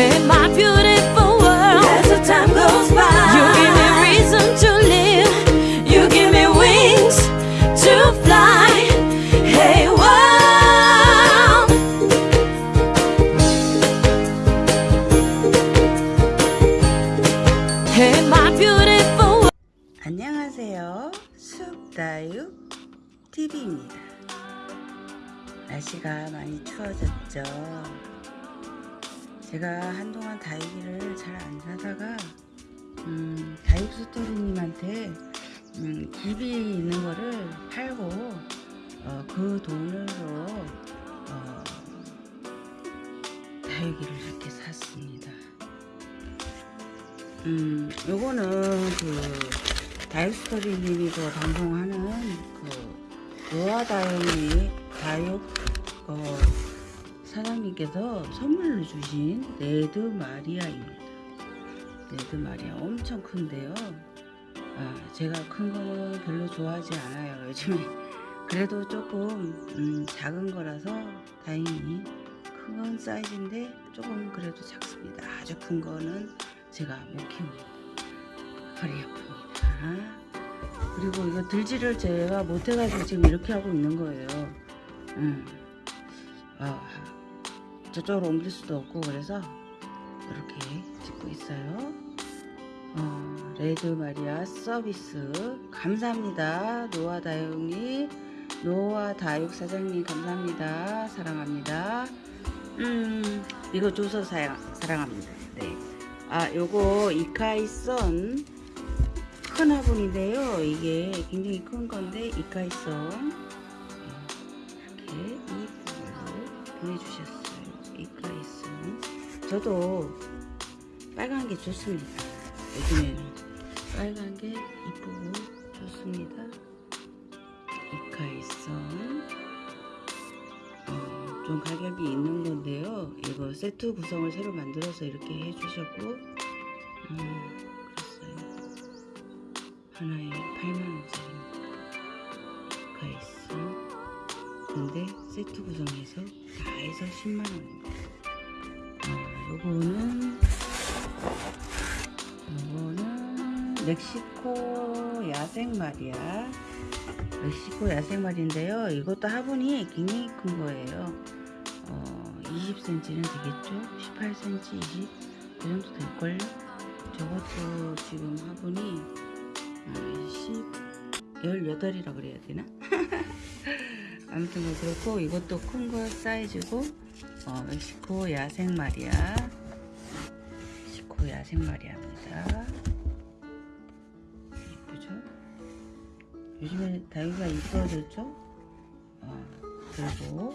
Hey, my beautiful world. As the time goes by, You give me reason to live. You give me wings to fly. Hey, world. Hey, my beautiful world. 안녕하세요. 숲다육 TV입니다. 날씨가 많이 추워졌죠. 제가 한동안 다육이를 잘 안 사다가 음, 다육스토리님한테 음, 집이 있는 거를 팔고 어, 그 돈으로 어, 다육이를 이렇게 샀습니다. 음, 요거는 그 다육스토리님이 그 방송하는 그 노아다육이 다육 어, 사장님께서 선물로 주신 레드 마리아입니다. 레드 마리아 엄청 큰데요. 아, 제가 큰 거는 별로 좋아하지 않아요. 요즘에 그래도 조금 음, 작은 거라서 다행히 큰 사이즈인데 조금 그래도 작습니다. 아주 큰 거는 제가 못 키웁니다. 허리 아픕니다. 그리고 이거 들지를 제가 못해가지고 지금 이렇게 하고 있는 거예요. 음. 아, 저쪽으로 옮길 수도 없고 그래서 이렇게 찍고 있어요. 어, 레드 마리아 서비스 감사합니다. 노아 다육이 노아 다육 사장님 감사합니다. 사랑합니다. 음, 이거 줘서 사랑, 사랑합니다. 네. 아, 요거 이카이선 큰 화분인데요. 이게 굉장히 큰 건데 이카이선 네, 이렇게 이 부분으로 보내주셨어요. 이카이선 저도 빨간 게 좋습니다. 요즘에는 빨간 게 이쁘고 좋습니다. 이카이선 어, 좀 가격이 있는 건데요. 이거 세트 구성을 새로 만들어서 이렇게 해주셨고, 음, 그랬어요. 하나에 8만원짜리입니다. 가있어. 근데 세트 구성해서 다 해서 10만원입니다. 어, 요거는, 요거는 멕시코 야생 말이야. 멕시코 야생말인데요. 이것도 화분이 굉장히 큰 거예요. 어, 20cm는 되겠죠? 18cm, 20, 그 정도 될걸요? 저것도 지금 화분이 어, 10, 18이라 그래야 되나? 아무튼 뭐 그렇고 이것도 큰 거 사이즈고 어, 멕시코 야생말이야. 멕시코 야생말이야입니다. 예쁘죠? 요즘에 다육이가 이뻐졌죠? 어, 그리고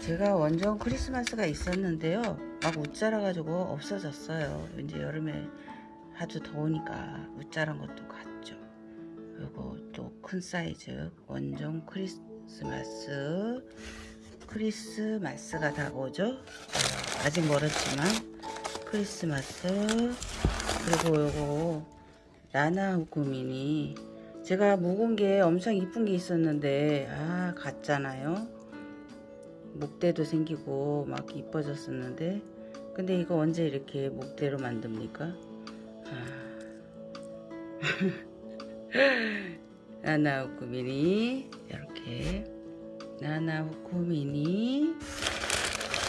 제가 원정 크리스마스가 있었는데요. 막 웃자라가지고 없어졌어요. 이제 여름에 아주 더우니까 웃자란 것도 같죠. 그리고 또 큰 사이즈 원정 크리스마스 크리스마스가 다가오죠. 어, 아직 멀었지만 크리스마스 그리고 요거 후쿠민이 제가 묵은 게 엄청 이쁜 게 있었는데 아 갔잖아요. 목대도 생기고 막 이뻐졌었는데. 근데 이거 언제 이렇게 목대로 만듭니까? 아. 나나 후쿠미니. 이렇게 나나 후쿠미니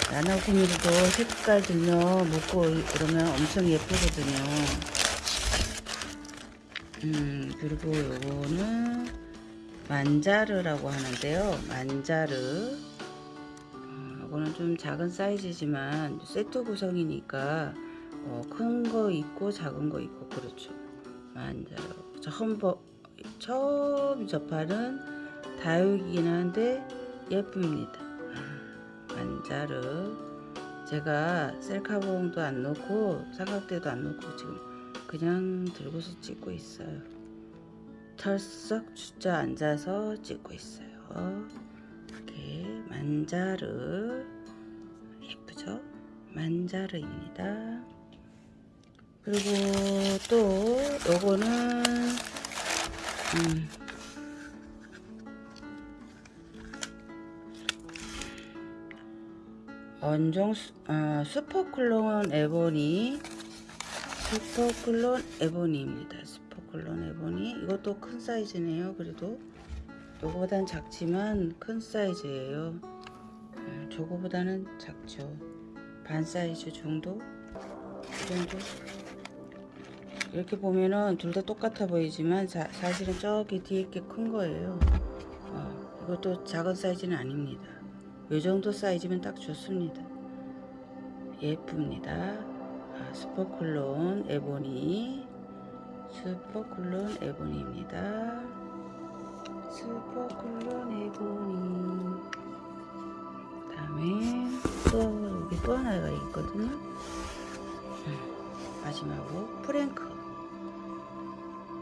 나나 후쿠미니도 색깔 들면 묶고 그러면 엄청 예쁘거든요 음, 그리고 요거는 만자르라고 하는데요. 만자르. 어, 요거는 좀 작은 사이즈지만 세트 구성이니까 어, 큰거 있고 작은 거 있고 그렇죠. 만자르. 처음, 버, 처음 접하는 다육이긴 한데 예쁩니다. 아, 만자르. 제가 셀카봉도 안 넣고 삼각대도 안 넣고 지금 그냥 들고서 찍고 있어요. 털썩 주자 앉아서 찍고 있어요. 이렇게 만자르 예쁘죠? 만자르입니다. 그리고 또 요거는 음, 원종 수, 아, 슈퍼클론 에보니 슈퍼클론 에보니입니다. 슈퍼클론 에보니 이것도 큰 사이즈네요. 그래도 요거보단 작지만 큰 사이즈예요. 음, 저거보다는 작죠. 반 사이즈 정도? 이 정도? 이렇게 보면은 둘 다 똑같아 보이지만 사, 사실은 저기 뒤에 게 큰 거예요. 어, 이것도 작은 사이즈는 아닙니다. 요 정도 사이즈면 딱 좋습니다. 예쁩니다. 아, 슈퍼클론 에보니 슈퍼클론 에보니입니다. 슈퍼클론 에보니 다음에 또 여기 또 하나가 있거든요. 음, 마지막으로 프랭크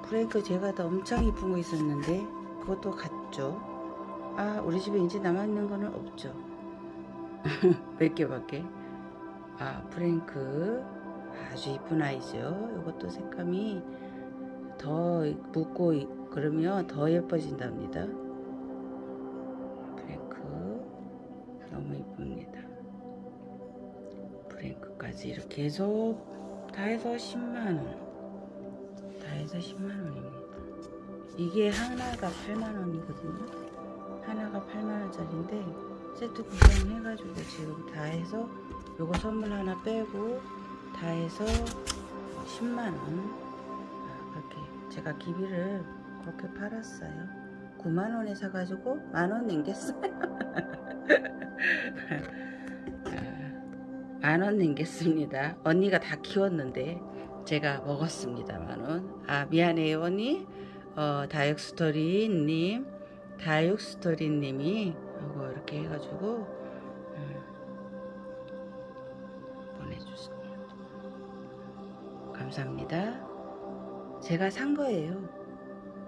프랭크 제가 다 엄청 이쁜 거 있었는데 그것도 같죠. 아 우리 집에 이제 남아있는 거는 없죠. 몇 개밖에? 아 프랭크. 아주 이쁜 아이죠. 이것도 색감이 더 묻고 이- 그러면 더 예뻐진답니다. 프랭크. 너무 이쁩니다. 프랭크까지 이렇게 해서 다 해서 10만원. 다 해서 10만원입니다. 이게 하나가 8만원이거든요 하나가 8만원짜리인데 세트 구성 해가지고 지금 다 해서 요거 선물 하나 빼고 다 해서 10만원. 아, 그렇게 제가 기비를 그렇게 팔았어요. 9만원에 사가지고 만원 남겼어요. 아, 만원 남겼습니다. 언니가 다 키웠는데 제가 먹었습니다 만원. 아 미안해요 언니. 어, 다육스토리님 다육스토리님이 이거 이렇게 해가지고 음, 보내주셨네요. 감사합니다. 제가 산 거예요.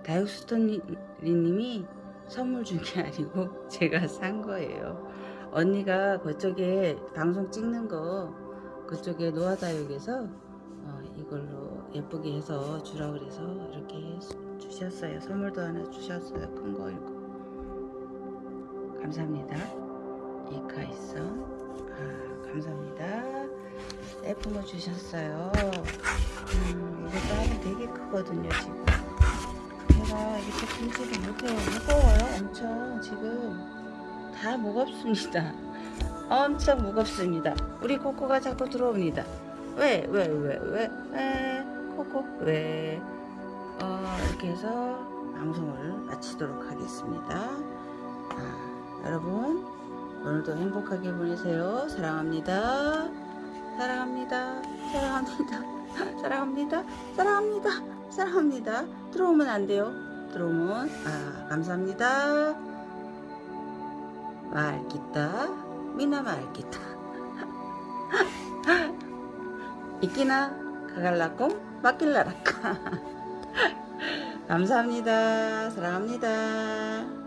다육스토리님이 선물 준 게 아니고 제가 산 거예요. 언니가 그쪽에 방송 찍는 거 그쪽에 노아다육에서 어, 이걸로 예쁘게 해서 주라 그래서 이렇게 주셨어요. 선물도 하나 주셨어요. 큰 거. 감사합니다. 이카이성 아, 감사합니다. 예쁜 거 주셨어요. 음, 이것도 하면 되게 크거든요, 지금. 제가 이렇게 품질이 못해요. 무거워요, 엄청. 지금 다 무겁습니다. 엄청 무겁습니다. 우리 코코가 자꾸 들어옵니다. 왜, 왜, 왜, 왜, 왜, 코코, 왜. 어, 이렇게 해서 방송을 마치도록 하겠습니다. 아, 여러분, 오늘도 행복하게 보내세요. 사랑합니다. 사랑합니다. 사랑합니다. 사랑합니다. 사랑합니다. 사랑합니다. 들어오면 안 돼요. 들어오면, 아, 감사합니다. 말기다. 미나 말기다. 있기나 가갈라콩 맡길라라까 감사합니다. 사랑합니다.